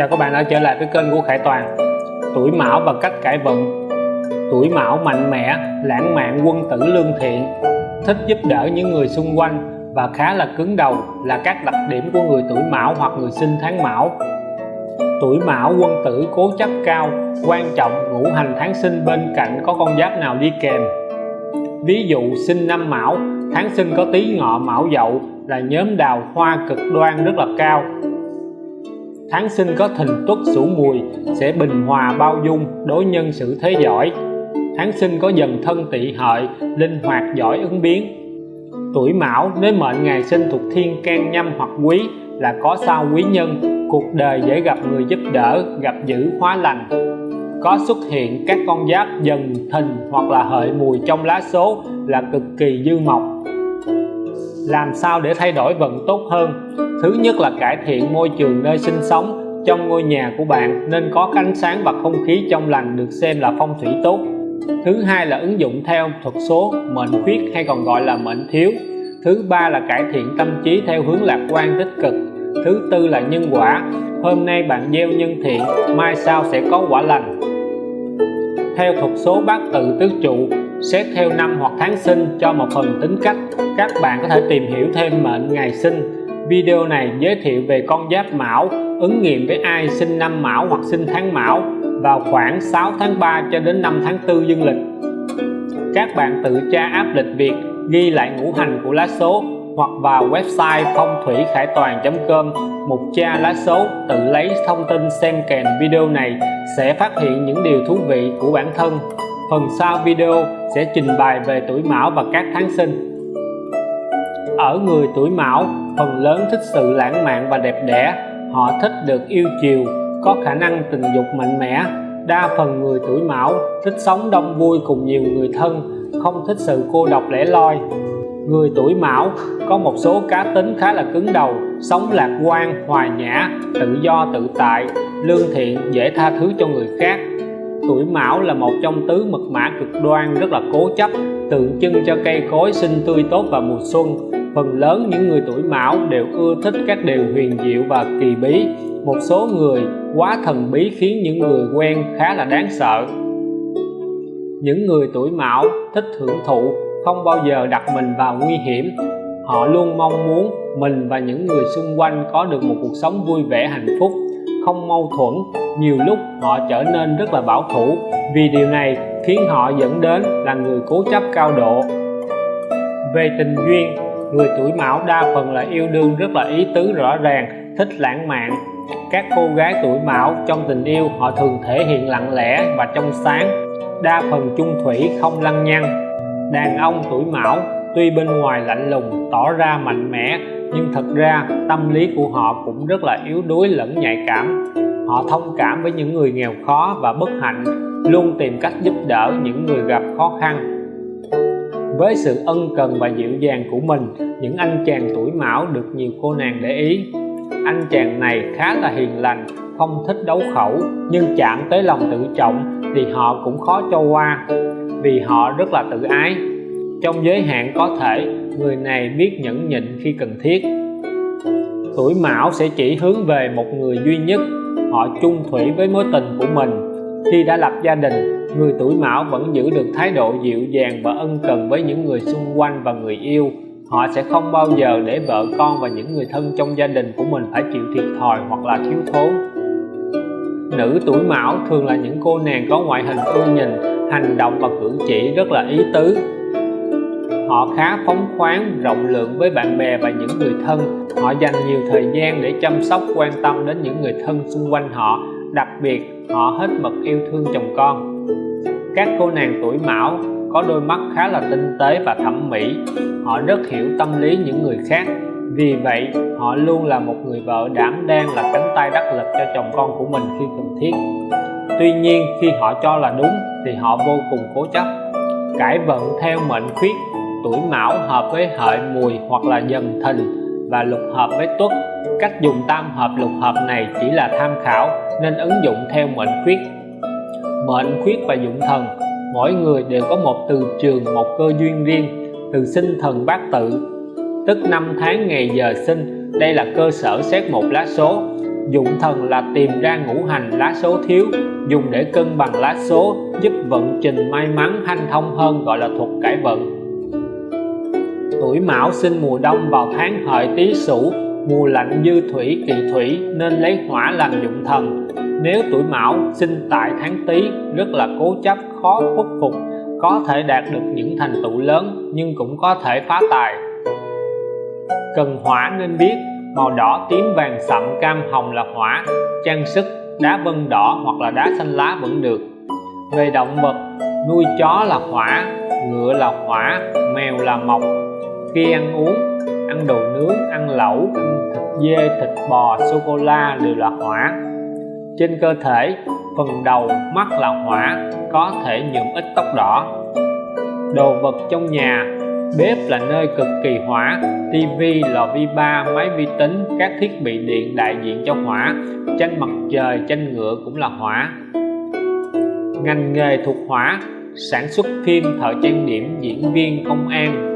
Chào các bạn đã trở lại với kênh của Khải Toàn? Tuổi Mão và cách cải vận Tuổi Mão mạnh mẽ, lãng mạn, quân tử lương thiện. Thích giúp đỡ những người xung quanh và khá là cứng đầu là các đặc điểm của người tuổi Mão hoặc người sinh tháng Mão. Tuổi Mão quân tử cố chấp cao, quan trọng ngũ hành tháng sinh bên cạnh có con giáp nào đi kèm. Ví dụ sinh năm Mão, tháng sinh có tí ngọ Mão Dậu là nhóm đào hoa cực đoan rất là cao tháng sinh có thìn tuất sửu mùi, sẽ bình hòa bao dung đối nhân xử thế giỏi. Tháng sinh có dần thân tỵ hợi, linh hoạt giỏi ứng biến. Tuổi mão, nếu mệnh ngày sinh thuộc thiên can nhâm hoặc quý, là có sao quý nhân. Cuộc đời dễ gặp người giúp đỡ, gặp dữ hóa lành. Có xuất hiện các con giáp dần thìn hoặc là hợi mùi trong lá số là cực kỳ dư mộc làm sao để thay đổi vận tốt hơn? Thứ nhất là cải thiện môi trường nơi sinh sống trong ngôi nhà của bạn, nên có ánh sáng và không khí trong lành được xem là phong thủy tốt. Thứ hai là ứng dụng theo thuật số mệnh khuyết hay còn gọi là mệnh thiếu. Thứ ba là cải thiện tâm trí theo hướng lạc quan tích cực. Thứ tư là nhân quả. Hôm nay bạn gieo nhân thiện, mai sau sẽ có quả lành theo thuật số bát tự tứ trụ xét theo năm hoặc tháng sinh cho một phần tính cách. Các bạn có thể tìm hiểu thêm mệnh ngày sinh. Video này giới thiệu về con giáp mão, ứng nghiệm với ai sinh năm mão hoặc sinh tháng mão vào khoảng 6 tháng 3 cho đến 5 tháng 4 dương lịch. Các bạn tự tra áp lịch Việt, ghi lại ngũ hành của lá số hoặc vào website phong thủy khải toàn.com mục tra lá số tự lấy thông tin xem kèm video này sẽ phát hiện những điều thú vị của bản thân. Phần sau video sẽ trình bày về tuổi mão và các tháng sinh. Ở người tuổi mão, phần lớn thích sự lãng mạn và đẹp đẽ. Họ thích được yêu chiều, có khả năng tình dục mạnh mẽ. Đa phần người tuổi mão thích sống đông vui cùng nhiều người thân, không thích sự cô độc lẻ loi người tuổi mão, có một số cá tính khá là cứng đầu, sống lạc quan, hòa nhã, tự do, tự tại, lương thiện, dễ tha thứ cho người khác. Tuổi mão là một trong tứ mật mã cực đoan, rất là cố chấp, tượng trưng cho cây cối sinh tươi tốt vào mùa xuân. Phần lớn những người tuổi mão đều ưa thích các điều huyền diệu và kỳ bí. Một số người quá thần bí khiến những người quen khá là đáng sợ. Những người tuổi mão thích hưởng thụ không bao giờ đặt mình vào nguy hiểm. Họ luôn mong muốn mình và những người xung quanh có được một cuộc sống vui vẻ, hạnh phúc, không mâu thuẫn. Nhiều lúc họ trở nên rất là bảo thủ, vì điều này khiến họ dẫn đến là người cố chấp cao độ. Về tình duyên, người tuổi mão đa phần là yêu đương rất là ý tứ rõ ràng, thích lãng mạn. Các cô gái tuổi mão trong tình yêu, họ thường thể hiện lặng lẽ và trong sáng. Đa phần chung thủy, không lăng nhăng đàn ông tuổi mão, tuy bên ngoài lạnh lùng, tỏ ra mạnh mẽ, nhưng thật ra tâm lý của họ cũng rất là yếu đuối lẫn nhạy cảm. Họ thông cảm với những người nghèo khó và bất hạnh, luôn tìm cách giúp đỡ những người gặp khó khăn. Với sự ân cần và dịu dàng của mình, những anh chàng tuổi mão được nhiều cô nàng để ý. Anh chàng này khá là hiền lành, không thích đấu khẩu, nhưng chạm tới lòng tự trọng thì họ cũng khó cho qua vì họ rất là tự ái. Trong giới hạn có thể, người này biết nhẫn nhịn khi cần thiết. Tuổi mão sẽ chỉ hướng về một người duy nhất. Họ chung thủy với mối tình của mình. Khi đã lập gia đình, người tuổi mão vẫn giữ được thái độ dịu dàng và ân cần với những người xung quanh và người yêu. Họ sẽ không bao giờ để vợ con và những người thân trong gia đình của mình phải chịu thiệt thòi hoặc là thiếu thốn. Nữ tuổi mão thường là những cô nàng có ngoại hình ưa nhìn hành động và cử chỉ rất là ý tứ. Họ khá phóng khoáng, rộng lượng với bạn bè và những người thân. Họ dành nhiều thời gian để chăm sóc, quan tâm đến những người thân xung quanh họ. Đặc biệt, họ hết mực yêu thương chồng con. Các cô nàng tuổi mão có đôi mắt khá là tinh tế và thẩm mỹ. Họ rất hiểu tâm lý những người khác. Vì vậy, họ luôn là một người vợ đảm đang là cánh tay đắc lực cho chồng con của mình khi cần thiết tuy nhiên, khi họ cho là đúng, thì họ vô cùng cố chấp. Cải vận theo mệnh khuyết, tuổi mão hợp với hợi mùi hoặc là dần thìn và lục hợp với tuất. Cách dùng tam hợp lục hợp này chỉ là tham khảo, nên ứng dụng theo mệnh khuyết. Mệnh khuyết và dụng thần, mỗi người đều có một từ trường, một cơ duyên riêng, từ sinh thần bát tự. Tức năm tháng ngày giờ sinh, đây là cơ sở xét một lá số. Dụng thần là tìm ra ngũ hành lá số thiếu dùng để cân bằng lá số giúp vận trình may mắn hanh thông hơn gọi là thuật cải vận. Tuổi mão sinh mùa đông vào tháng hợi tý sửu, mùa lạnh dư thủy, kỵ thủy nên lấy hỏa làm dụng thần. Nếu tuổi mão sinh tại tháng tý, rất là cố chấp, khó khuất phục, có thể đạt được những thành tựu lớn nhưng cũng có thể phá tài. Cần hỏa nên biết, màu đỏ tím vàng sậm cam hồng là hỏa, trang sức đá vân đỏ hoặc là đá xanh lá vẫn được. Về động vật, nuôi chó là hỏa, ngựa là hỏa, mèo là mộc khi ăn uống, ăn đồ nướng, ăn lẩu, ăn thịt dê, thịt bò sô cô la đều là hỏa. Trên cơ thể, phần đầu mắt là hỏa, có thể nhuộm ít tóc đỏ. Đồ vật trong nhà bếp là nơi cực kỳ hỏa tivi lò vi ba máy vi tính, các thiết bị điện đại diện cho hỏa. Tranh mặt trời tranh ngựa cũng là hỏa. Ngành nghề thuộc hỏa, sản xuất phim thợ trang điểm, diễn viên, công an.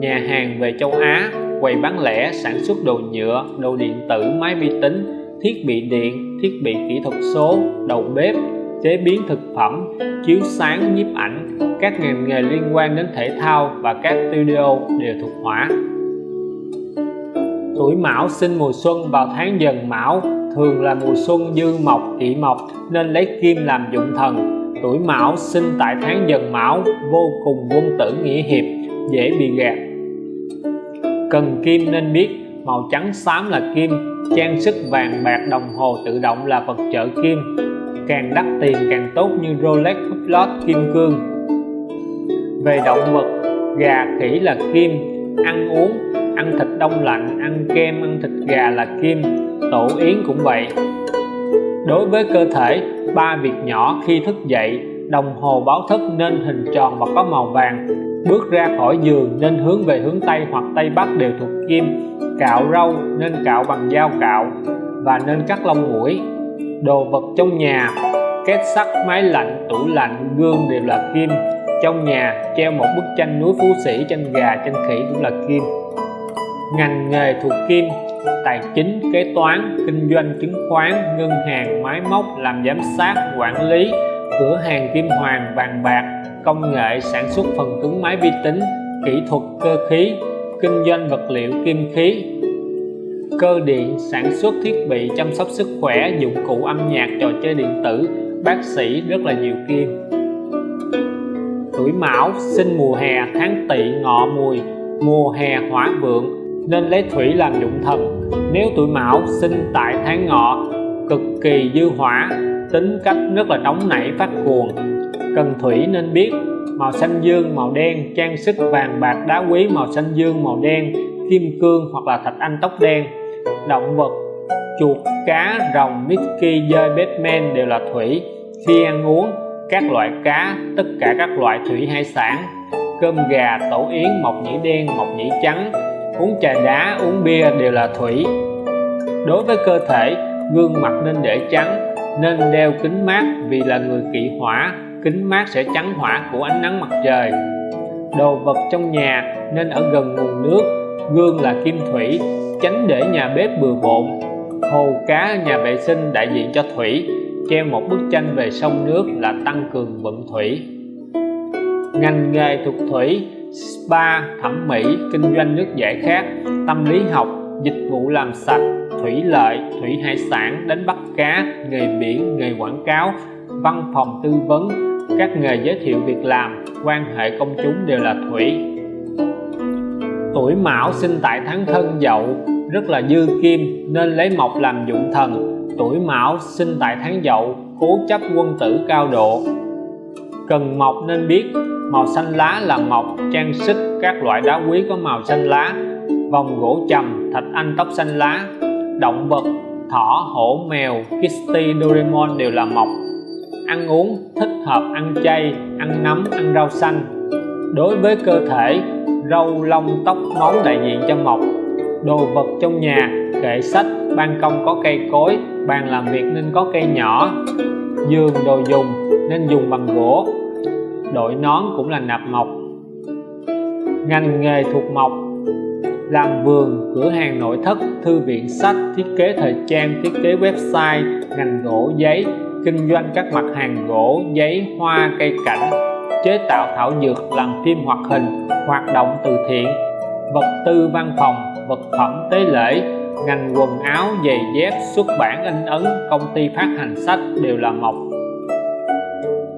Nhà hàng về châu Á, quầy bán lẻ, sản xuất đồ nhựa, đồ điện tử, máy vi tính, thiết bị điện, thiết bị kỹ thuật số, đầu bếp, chế biến thực phẩm, chiếu sáng, nhiếp ảnh các ngành nghề liên quan đến thể thao và các studio đều thuộc hỏa. Tuổi mão sinh mùa xuân vào tháng dần mão thường là mùa xuân dư mộc kỵ mộc nên lấy kim làm dụng thần. Tuổi mão sinh tại tháng dần mão vô cùng quân tử nghĩa hiệp, dễ bị gạt. Cần kim nên biết, màu trắng xám là kim, trang sức vàng bạc đồng hồ tự động là vật trợ kim. Càng đắt tiền càng tốt như Rolex Hublot kim cương về động vật, gà khỉ là kim, ăn uống, ăn thịt đông lạnh, ăn kem, ăn thịt gà là kim, tổ yến cũng vậy. Đối với cơ thể, ba việc nhỏ khi thức dậy, đồng hồ báo thức nên hình tròn và có màu vàng, bước ra khỏi giường nên hướng về hướng Tây hoặc Tây Bắc đều thuộc kim, cạo râu nên cạo bằng dao cạo và nên cắt lông mũi. Đồ vật trong nhà, két sắt, máy lạnh, tủ lạnh, gương đều là kim trong nhà treo một bức tranh núi phú sĩ, tranh gà, tranh khỉ cũng là kim. Ngành nghề thuộc kim, tài chính, kế toán, kinh doanh, chứng khoán, ngân hàng, máy móc, làm giám sát, quản lý, cửa hàng kim hoàng vàng bạc, công nghệ, sản xuất phần cứng máy vi tính, kỹ thuật cơ khí, kinh doanh vật liệu kim khí. Cơ điện, sản xuất thiết bị chăm sóc sức khỏe, dụng cụ âm nhạc, trò chơi điện tử. Bác sĩ rất là nhiều kim tuổi mão, sinh mùa hè tháng tỵ ngọ mùi, mùa hè hỏa vượng, nên lấy thủy làm dụng thần. Nếu tuổi mão sinh tại tháng ngọ, cực kỳ dư hỏa, tính cách rất là nóng nảy phát cuồng. Cần thủy nên biết, màu xanh dương, màu đen, trang sức vàng bạc đá quý, màu xanh dương, màu đen, kim cương hoặc là thạch anh tóc đen. Động vật, chuột, cá, rồng mickey dơi batman đều là thủy. Khi ăn uống các loại cá, tất cả các loại thủy hải sản, cơm gà tổ yến, mộc nhĩ đen, mộc nhĩ trắng, uống trà đá, uống bia đều là thủy. Đối với cơ thể, gương mặt nên để trắng, nên đeo kính mát vì là người kỵ hỏa, kính mát sẽ chắn hỏa của ánh nắng mặt trời. Đồ vật trong nhà nên ở gần nguồn nước, gương là kim thủy tránh để nhà bếp bừa bộn. Hồ cá, nhà vệ sinh đại diện cho thủy treo một bức tranh về sông nước là tăng cường vận thủy. Ngành nghề thuộc thủy, spa, thẩm mỹ, kinh doanh nước giải khát, tâm lý học, dịch vụ làm sạch, thủy lợi, thủy hải sản, đánh bắt cá, nghề biển, nghề quảng cáo, văn phòng tư vấn, các nghề giới thiệu việc làm, quan hệ công chúng đều là thủy. Tuổi mão sinh tại tháng thân dậu, rất là dư kim, nên lấy mộc làm dụng thần tuổi mão sinh tại tháng dậu, cố chấp quân tử cao độ. Cần mộc nên biết, màu xanh lá là mộc, trang sức, các loại đá quý có màu xanh lá, vòng gỗ trầm, thạch anh tóc xanh lá, động vật, thỏ, hổ, mèo kitty doraemon đều là mộc. Ăn uống thích hợp, ăn chay, ăn nấm, ăn rau xanh. Đối với cơ thể, râu, lông, tóc máu đại diện cho mộc. Đồ vật trong nhà, kệ sách, ban công có cây cối bàn làm việc nên có cây nhỏ giường đồ dùng nên dùng bằng gỗ, đội nón cũng là nạp mộc. Ngành nghề thuộc mộc, làm vườn, cửa hàng nội thất, thư viện, sách, thiết kế thời trang, thiết kế website, ngành gỗ, giấy, kinh doanh các mặt hàng gỗ, giấy, hoa, cây cảnh, chế tạo thảo dược, làm phim hoạt hình, hoạt động từ thiện, vật tư văn phòng, vật phẩm tế lễ ngành quần áo giày dép xuất bản in ấn, công ty phát hành sách đều là mộc.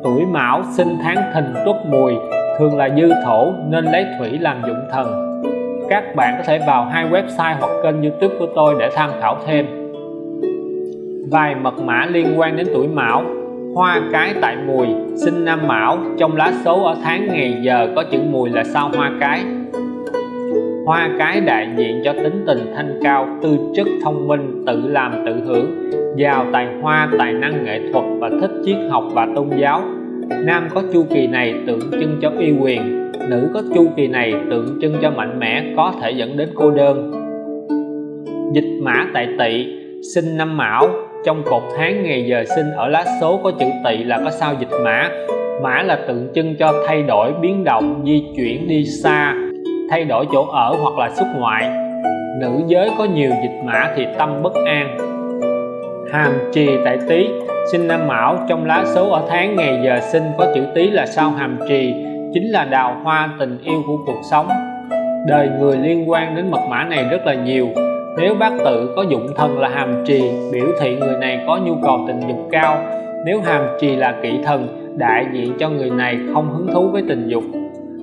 Tuổi mão sinh tháng thìn tuất mùi, thường là dư thổ nên lấy thủy làm dụng thần. Các bạn có thể vào hai website hoặc kênh youtube của tôi để tham khảo thêm. Vài mật mã liên quan đến tuổi mão. Hoa cái tại mùi, sinh năm mão, trong lá số ở tháng ngày giờ có chữ mùi là sao hoa cái? Hoa cái đại diện cho tính tình thanh cao, tư chất thông minh, tự làm tự hưởng. Giàu tài hoa, tài năng nghệ thuật và thích triết học và tôn giáo. Nam có chu kỳ này tượng trưng cho uy quyền, nữ có chu kỳ này tượng trưng cho mạnh mẽ, có thể dẫn đến cô đơn. Dịch mã tại tỵ, sinh năm mão. Trong cột tháng ngày giờ sinh ở lá số có chữ tỵ là có sao dịch mã. Mã là tượng trưng cho thay đổi, biến động, di chuyển đi xa thay đổi chỗ ở hoặc là xuất ngoại. Nữ giới có nhiều dịch mã thì tâm bất an. Hàm trì tại tý, sinh năm mão, trong lá số ở tháng ngày giờ sinh có chữ tý là sao hàm trì, chính là đào hoa tình yêu của cuộc sống. Đời người liên quan đến mật mã này rất là nhiều. Nếu bác tự có dụng thần là hàm trì, biểu thị người này có nhu cầu tình dục cao. Nếu hàm trì là kỵ thần, đại diện cho người này không hứng thú với tình dục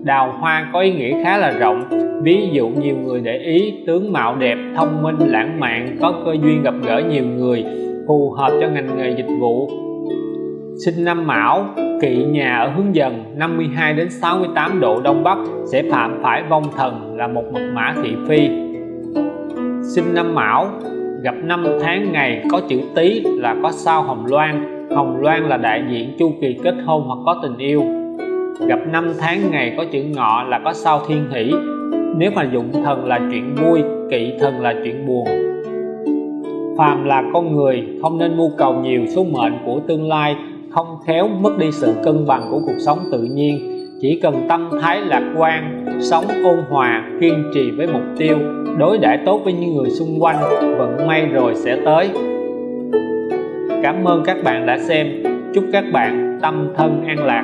đào hoa có ý nghĩa khá là rộng. Ví dụ nhiều người để ý, tướng mạo đẹp, thông minh, lãng mạn, có cơ duyên gặp gỡ nhiều người, phù hợp cho ngành nghề dịch vụ. Sinh năm mão, kỵ nhà ở hướng dần 52 đến 68 độ đông bắc, sẽ phạm phải vong thần là một mật mã thị phi. Sinh năm mão, gặp năm tháng ngày, có chữ tý là có sao hồng loan. Hồng loan là đại diện chu kỳ kết hôn hoặc có tình yêu gặp năm tháng ngày có chữ ngọ là có sao thiên hỷ. Nếu mà dụng thần là chuyện vui, kỵ thần là chuyện buồn. Phàm là con người, không nên mưu cầu nhiều số mệnh của tương lai, không khéo mất đi sự cân bằng của cuộc sống tự nhiên. Chỉ cần tâm thái lạc quan, sống ôn hòa, kiên trì với mục tiêu, đối đãi tốt với những người xung quanh, vận may rồi sẽ tới. Cảm ơn các bạn đã xem. Chúc các bạn tâm thân an lạc.